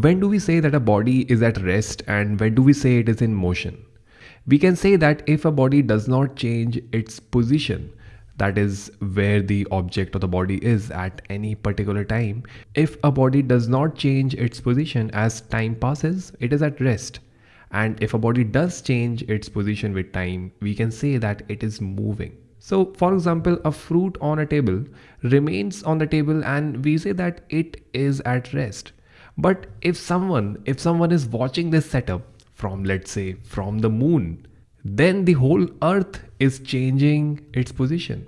When do we say that a body is at rest and when do we say it is in motion? We can say that if a body does not change its position, that is where the object of the body is at any particular time. If a body does not change its position as time passes, it is at rest. And if a body does change its position with time, we can say that it is moving. So for example, a fruit on a table remains on the table and we say that it is at rest. But if someone, if someone is watching this setup from let's say from the moon, then the whole earth is changing its position.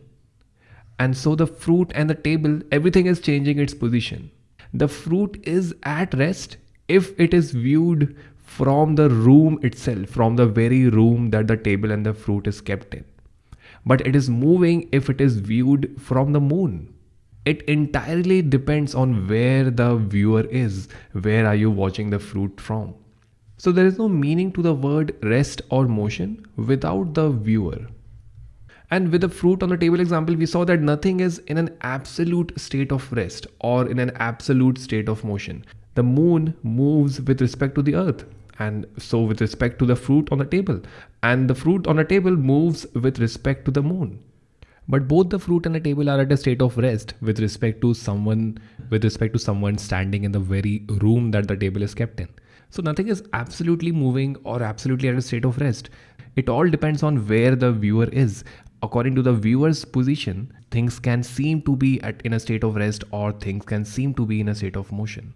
And so the fruit and the table, everything is changing its position. The fruit is at rest if it is viewed from the room itself, from the very room that the table and the fruit is kept in. But it is moving if it is viewed from the moon. It entirely depends on where the viewer is. Where are you watching the fruit from? So there is no meaning to the word rest or motion without the viewer. And with the fruit on the table example, we saw that nothing is in an absolute state of rest or in an absolute state of motion. The moon moves with respect to the earth and so with respect to the fruit on the table and the fruit on the table moves with respect to the moon but both the fruit and the table are at a state of rest with respect to someone with respect to someone standing in the very room that the table is kept in so nothing is absolutely moving or absolutely at a state of rest. It all depends on where the viewer is. According to the viewer's position, things can seem to be at, in a state of rest or things can seem to be in a state of motion.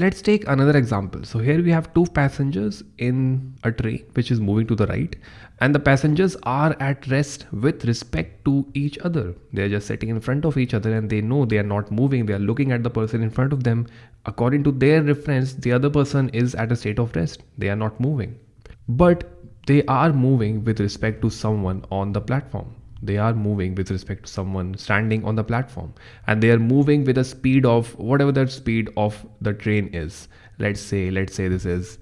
Let's take another example. So here we have two passengers in a train which is moving to the right and the passengers are at rest with respect to each other. They're just sitting in front of each other and they know they are not moving. They are looking at the person in front of them. According to their reference, the other person is at a state of rest. They are not moving. But they are moving with respect to someone on the platform they are moving with respect to someone standing on the platform. And they are moving with a speed of whatever the speed of the train is. Let's say let's say this is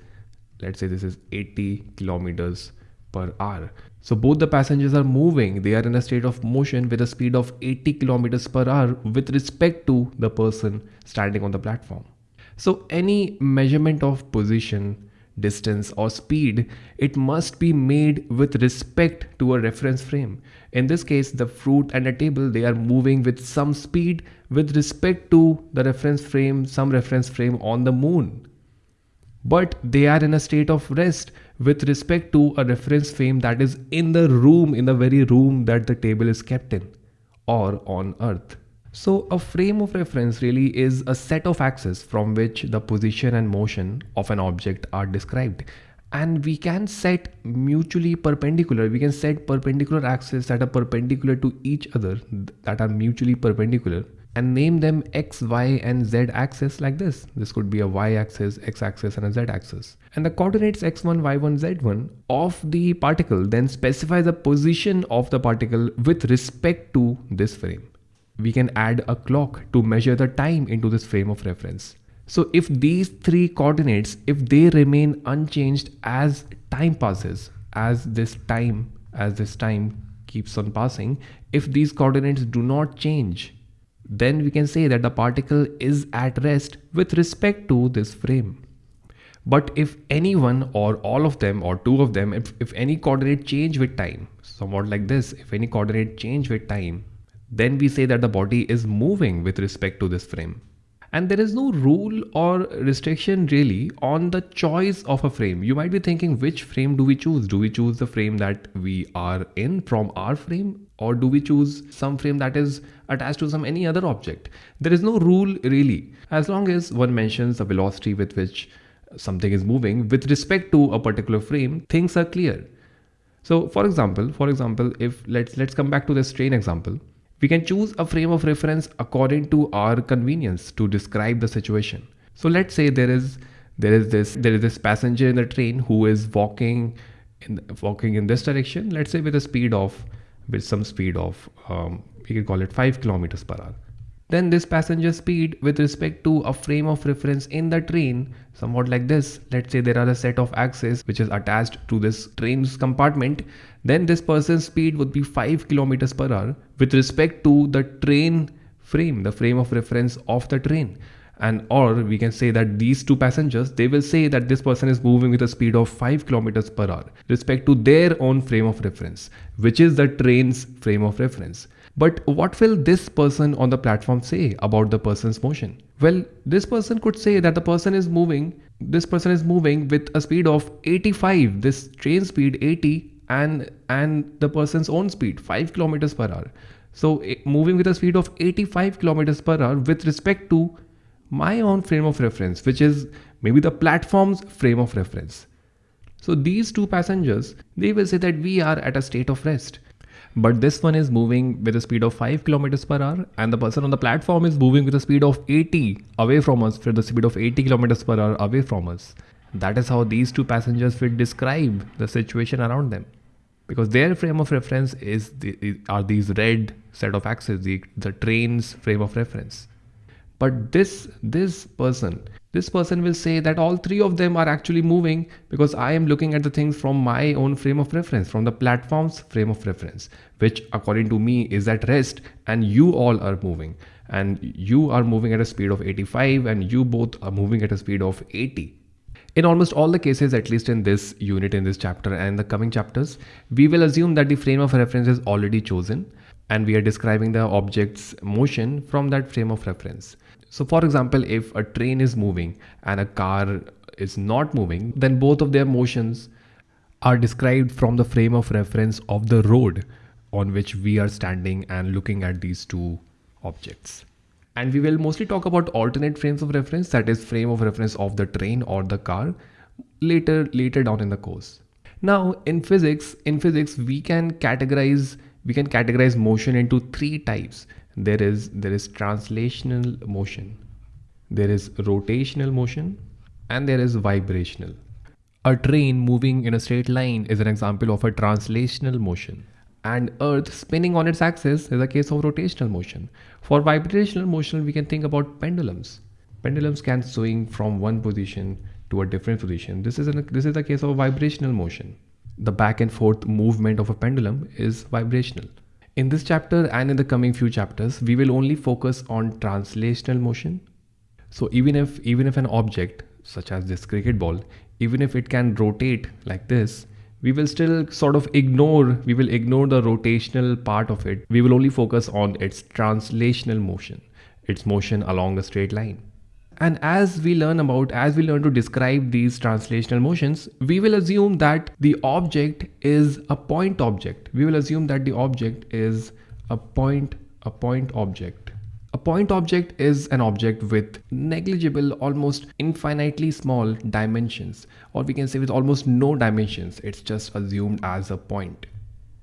let's say this is 80 kilometers per hour. So both the passengers are moving. They are in a state of motion with a speed of 80 kilometers per hour with respect to the person standing on the platform. So any measurement of position distance or speed, it must be made with respect to a reference frame. In this case, the fruit and a table, they are moving with some speed with respect to the reference frame, some reference frame on the moon. But they are in a state of rest with respect to a reference frame that is in the room, in the very room that the table is kept in or on earth. So a frame of reference really is a set of axes from which the position and motion of an object are described. And we can set mutually perpendicular, we can set perpendicular axes that are perpendicular to each other that are mutually perpendicular and name them x, y and z axis like this. This could be a y axis, x axis and a z axis. And the coordinates x1, y1, z1 of the particle then specify the position of the particle with respect to this frame we can add a clock to measure the time into this frame of reference. So if these three coordinates, if they remain unchanged as time passes, as this time, as this time keeps on passing, if these coordinates do not change, then we can say that the particle is at rest with respect to this frame. But if anyone or all of them or two of them, if, if any coordinate change with time, somewhat like this, if any coordinate change with time, then we say that the body is moving with respect to this frame. And there is no rule or restriction really on the choice of a frame. You might be thinking, which frame do we choose? Do we choose the frame that we are in from our frame? Or do we choose some frame that is attached to some any other object? There is no rule really. As long as one mentions the velocity with which something is moving with respect to a particular frame, things are clear. So for example, for example, if let's let's come back to this train example. We can choose a frame of reference according to our convenience to describe the situation. So let's say there is there is this there is this passenger in the train who is walking in walking in this direction. Let's say with a speed of with some speed of um, we can call it five kilometers per hour. Then this passenger speed with respect to a frame of reference in the train, somewhat like this. Let's say there are a set of axes which is attached to this train's compartment. Then this person's speed would be 5 kilometers per hour with respect to the train frame, the frame of reference of the train. and or we can say that these two passengers they will say that this person is moving with a speed of 5 kilometers per hour respect to their own frame of reference which is the train's frame of reference but what will this person on the platform say about the person's motion well this person could say that the person is moving this person is moving with a speed of 85 this train speed 80 and and the person's own speed 5 kilometers per hour so eh, moving with a speed of 85 kilometers per hour with respect to my own frame of reference, which is maybe the platform's frame of reference. So these two passengers, they will say that we are at a state of rest. But this one is moving with a speed of 5 kilometers per hour and the person on the platform is moving with a speed of 80 away from us for the speed of 80 kilometers per hour away from us. That is how these two passengers will describe the situation around them. Because their frame of reference is the, are these red set of axes, the, the train's frame of reference. But this this person this person will say that all three of them are actually moving because i am looking at the things from my own frame of reference from the platform's frame of reference which according to me is at rest and you all are moving. And you are moving at a speed of 85 and you both are moving at a speed of 80 in almost all the cases, at least in this unit, in this chapter and the coming chapters, we will assume that the frame of reference is already chosen and we are describing the object's motion from that frame of reference. So for example, if a train is moving and a car is not moving, then both of their motions are described from the frame of reference of the road on which we are standing and looking at these two objects. And we will mostly talk about alternate frames of reference, that is frame of reference of the train or the car later, later down in the course. Now in physics, in physics, we can categorize, we can categorize motion into three types. There is there is translational motion there is rotational motion and there is vibrational. A train moving in a straight line is an example of a translational motion and earth spinning on its axis is a case of rotational motion. For vibrational motion we can think about pendulums. Pendulums can swing from one position to a different position. This is an, this is a case of vibrational motion. The back and forth movement of a pendulum is vibrational. In this chapter and in the coming few chapters, we will only focus on translational motion. So even if even if an object such as this cricket ball, even if it can rotate like this, we will still sort of ignore, we will ignore the rotational part of it. We will only focus on its translational motion, its motion along a straight line. And as we learn about, as we learn to describe these translational motions, we will assume that the object is a point object. We will assume that the object is a point, a point object. A point object is an object with negligible, almost infinitely small dimensions, or we can say with almost no dimensions. It's just assumed as a point.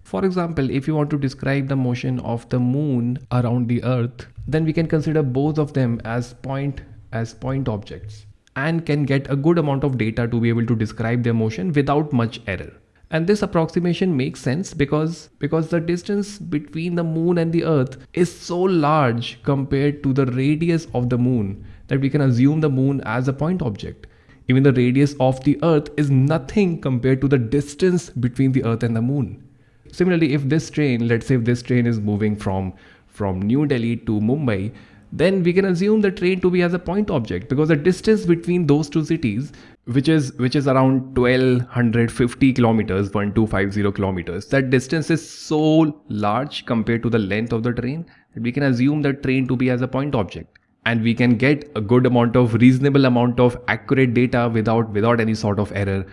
For example, if you want to describe the motion of the moon around the earth, then we can consider both of them as point as point objects and can get a good amount of data to be able to describe their motion without much error. And this approximation makes sense because, because the distance between the moon and the earth is so large compared to the radius of the moon that we can assume the moon as a point object. Even the radius of the earth is nothing compared to the distance between the earth and the moon. Similarly, if this train, let's say if this train is moving from, from New Delhi to Mumbai, then we can assume the train to be as a point object because the distance between those two cities which is which is around 1250 kilometers 1250 kilometers that distance is so large compared to the length of the train that we can assume the train to be as a point object. And we can get a good amount of reasonable amount of accurate data without without any sort of error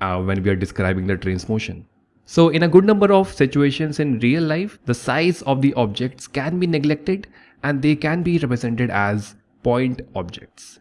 uh, when we are describing the train's motion. So in a good number of situations in real life the size of the objects can be neglected and they can be represented as point objects.